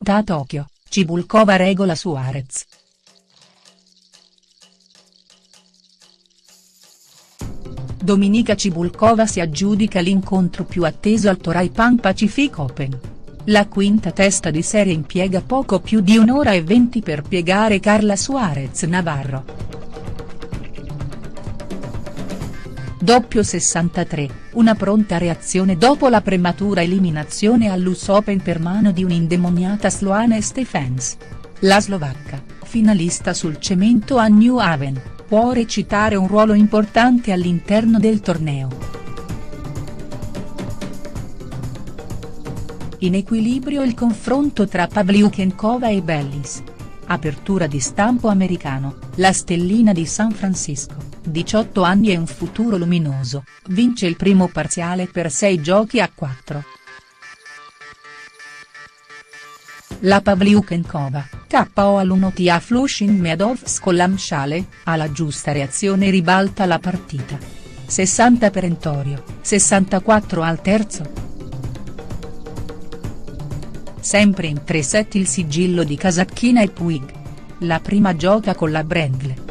quinta a Tokyo, Cibulkova regola Suarez. Dominica Cibulkova si aggiudica l'incontro più atteso al Toray Pan Pacific Open. La quinta testa di serie impiega poco più di un'ora e venti per piegare Carla Suarez Navarro. Doppio 63, una pronta reazione dopo la prematura eliminazione all'US Open per mano di un'indemoniata Sloane Stephens. La slovacca, finalista sul cemento a New Haven, può recitare un ruolo importante all'interno del torneo. In equilibrio il confronto tra Pavlyukenkova e Bellis. Apertura di stampo americano, la stellina di San Francisco, 18 anni e un futuro luminoso, vince il primo parziale per 6 giochi a 4. La Pavlyukenkova, KO all'1 a Flushing Meadows con l'Amshale, alla giusta reazione ribalta la partita. 60 perentorio, 64 al terzo. Sempre in tre set il sigillo di Casacchina e Puig. La prima gioca con la Brendle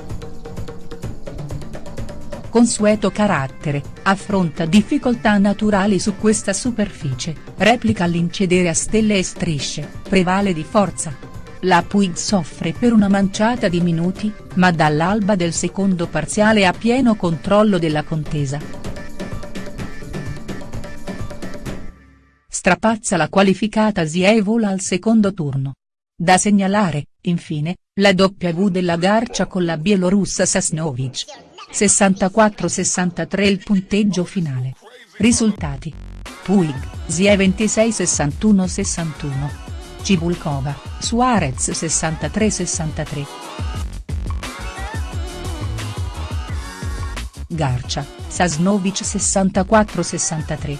consueto carattere, affronta difficoltà naturali su questa superficie, replica l'incedere a stelle e strisce, prevale di forza, la Puig soffre per una manciata di minuti, ma dall'alba del secondo parziale ha pieno controllo della contesa. Strapazza la qualificata Zievola al secondo turno. Da segnalare, infine, la W della Garcia con la bielorussa Sasnovic. 64-63 il punteggio finale. Risultati. Puig, Zie 26-61-61. Cibulkova, Suarez 63-63. Garcia, Sasnovic 64-63.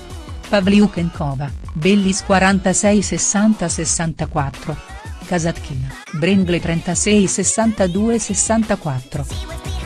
Pavliukenkova, Bellis 46-60-64. Kasatkina, Brengle 36-62-64.